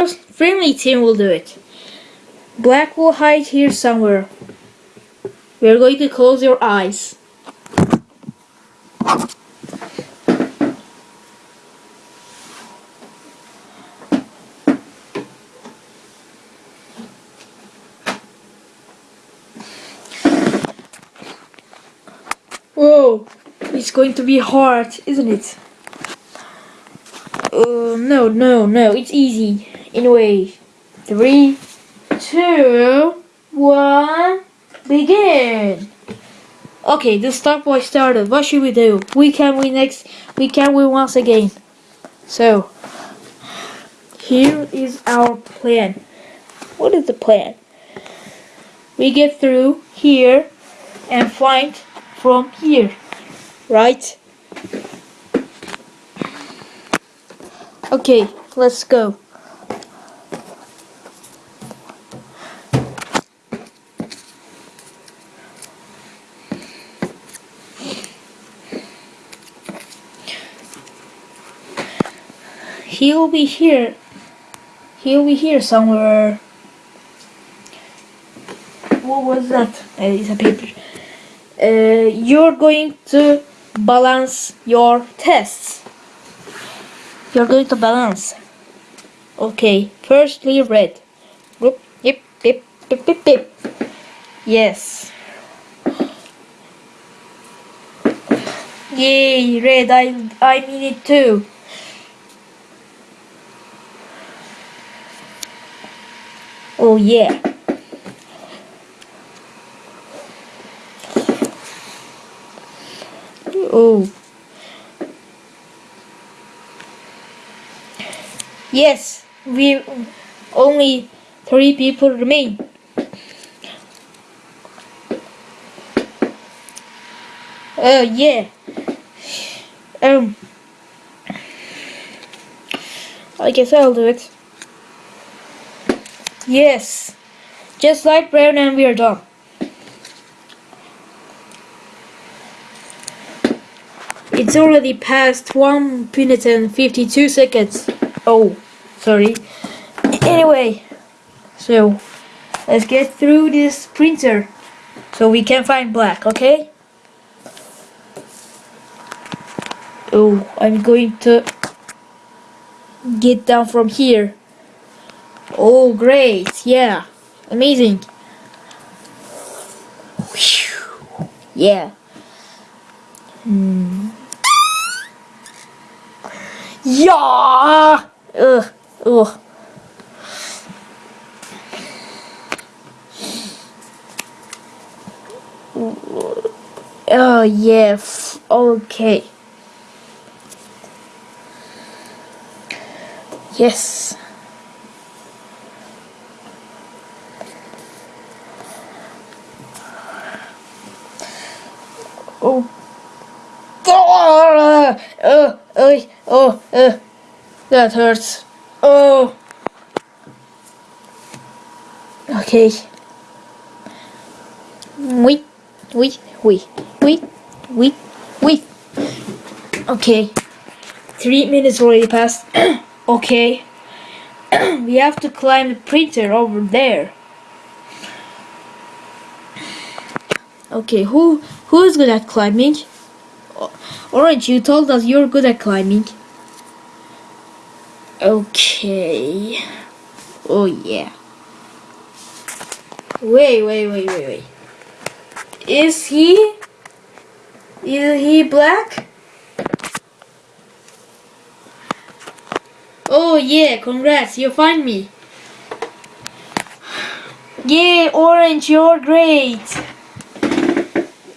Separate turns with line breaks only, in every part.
first friendly team will do it. Black will hide here somewhere. We're going to close your eyes. Whoa, it's going to be hard, isn't it? Uh, no, no, no, it's easy. Anyway, three, two, one, begin. Okay, the stopwatch started. What should we do? We can win next. We can win once again. So, here is our plan. What is the plan? We get through here and find from here, right? Okay, let's go. He'll be here. He'll be here somewhere. What was that? Uh, it's a paper. Uh, you're going to balance your tests. You're going to balance. Okay, firstly red. Whoop, yip, yip, yip, yip, yip. Yes. Yay, red, I, I mean it too. Oh yeah. Oh. Yes, we only three people remain. Oh yeah. Um. I guess I'll do it. Yes. Just like brown and we are done. It's already past 1 minute and 52 seconds. Oh, sorry. Anyway, so let's get through this printer so we can find black, okay? Oh, I'm going to get down from here. Oh, great. Yeah. Amazing. Yeah. Hmm. Yeah. Ugh. Ugh. Oh, yeah. Okay. Yes. Oh. Oh, uh, oh, uh, that hurts. Oh. Okay. We, we, we, we, wait, wait. Okay. Three minutes already passed. okay. we have to climb the printer over there. Okay, who who is good at climbing? Orange, you told us you're good at climbing. Okay. Oh yeah. Wait, wait, wait, wait, wait. Is he? Is he black? Oh yeah, congrats, you find me. Yeah, Orange, you're great.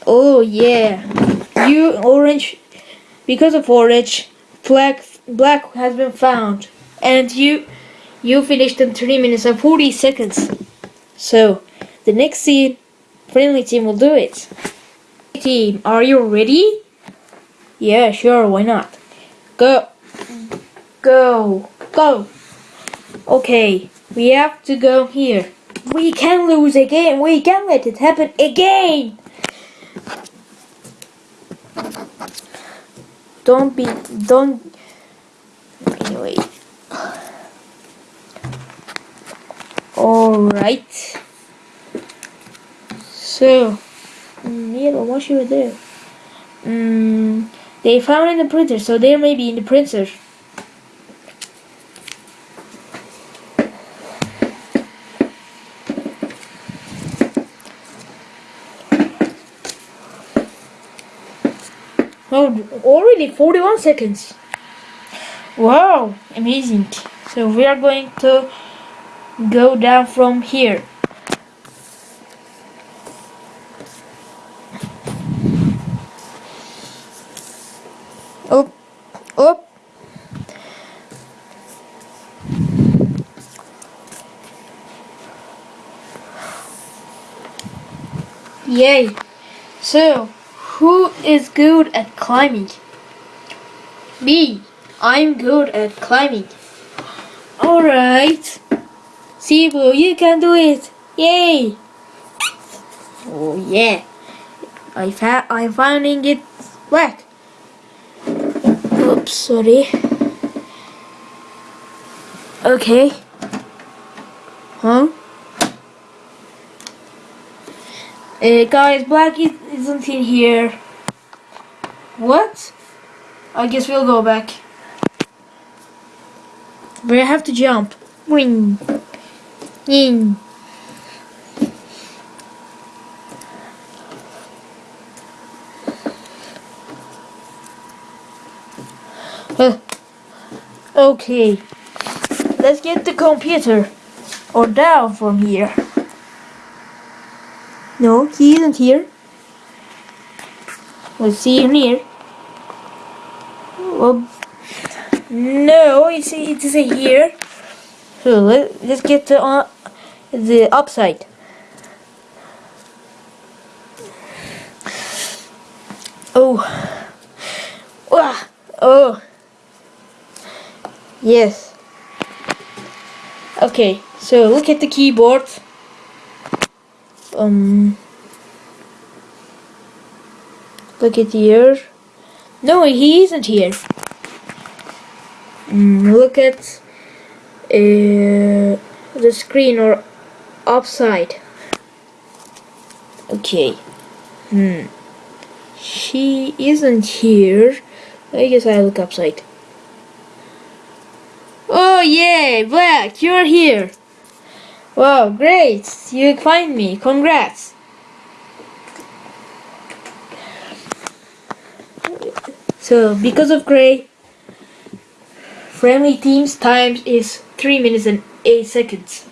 Oh yeah. You orange because of orange black black has been found and you you finished in 3 minutes and 40 seconds. So the next scene friendly team will do it. Team, are you ready? Yeah, sure, why not? Go. Go. Go. Okay, we have to go here. We can lose again. We can let it happen again. Don't be, don't, anyway. Alright. So, yellow, what should we do? Mm, they found in the printer, so they may be in the printer. Oh, already 41 seconds. Wow, amazing. So we are going to go down from here. Up, up. Yay. So, who is good at climbing? Me. I'm good at climbing. Alright. Sibu, you can do it. Yay. Oh yeah. I fa I'm finding it black. Oops, sorry. Okay. Huh? Uh, guys, black is, isn't in here. What? I guess we'll go back. I have to jump. Wing. Uh, okay. Let's get the computer. Or down from here. No, he isn't here. Let's see him here. Well, no, you see, it is here. So let, let's get the, uh, the upside. Oh. Ah. Oh. Yes. Okay, so look at the keyboard. Um. Look at here. No, he isn't here. Mm, look at uh, the screen or upside. Okay. Hmm. She isn't here. I guess I look upside. Oh yay, Black, you're here. Wow, great. You find me. Congrats. So, because of Gray, friendly team's time is 3 minutes and 8 seconds.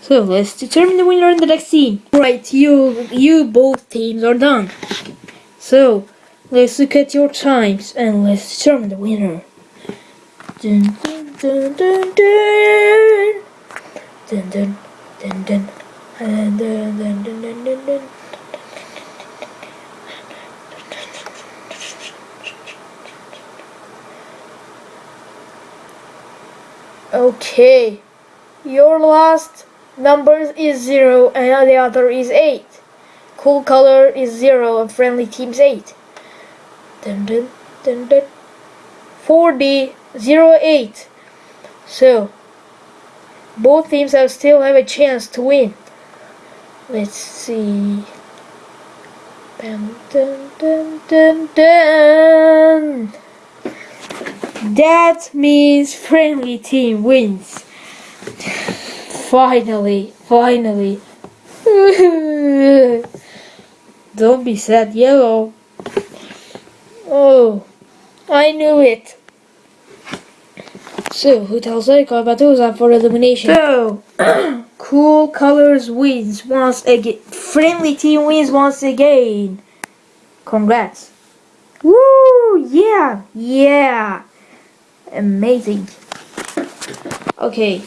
So, let's determine the winner in the next scene. Right, you, you both teams are done. So, let's look at your times and let's determine the winner. Dun, dun, dun, dun, dun. Dun, dun, dun, dun. Dun, dun, dun, dun, dun, dun, dun. Okay, your last number is 0 and the other is 8. Cool color is 0 and friendly team's 8. Dun dun dun dun. 4D 08. So, both teams have still have a chance to win. Let's see. Dun dun dun dun dun. That means friendly team wins. Finally, finally. Don't be sad, yellow. Oh, I knew it. So, who tells those up for elimination? So, cool colors wins once again. Friendly team wins once again. Congrats. Woo! Yeah! Yeah! Amazing. Okay,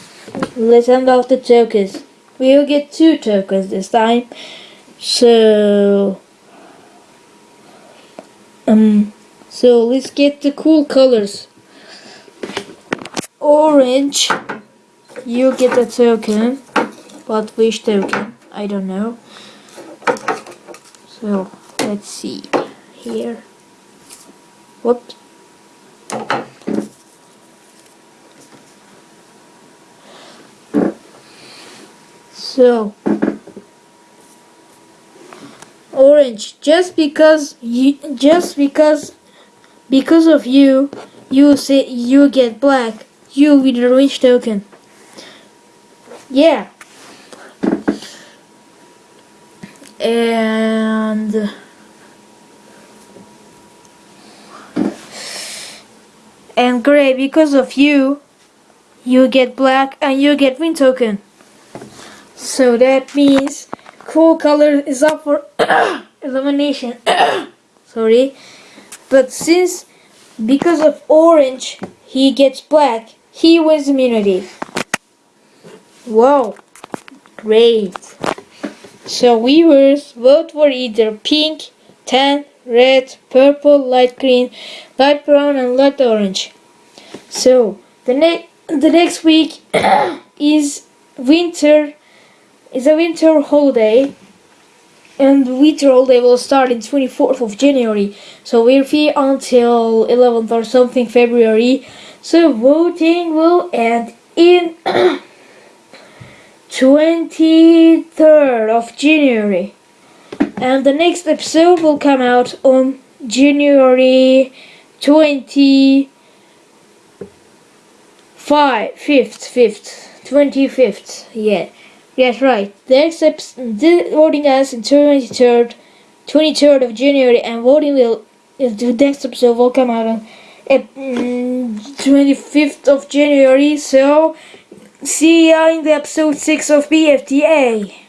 let's hand off the tokens. We'll get two tokens this time. So, um, so let's get the cool colors. Orange, you get a token, but which token? I don't know. So, let's see here. Whoops. So, orange. Just because you, just because, because of you, you say you get black. You with the orange token. Yeah. And. And gray because of you, you get black and you get win token. So that means cool color is up for elimination. Sorry. But since because of orange he gets black, he wins immunity. Wow. Great. So viewers vote for either pink, tan, red, purple, light green, light brown and light orange. So the next the next week is winter is a winter holiday and winter holiday will start in 24th of January. So we're free until 11th or something February. So voting will end in 23rd of January. And the next episode will come out on January 25th 5th 5th 25th yeah Yes, right. The episode, voting us in 23rd, 23rd of January, and voting will the next episode will come out on mm, 25th of January. So, see ya in the episode 6 of BFTA.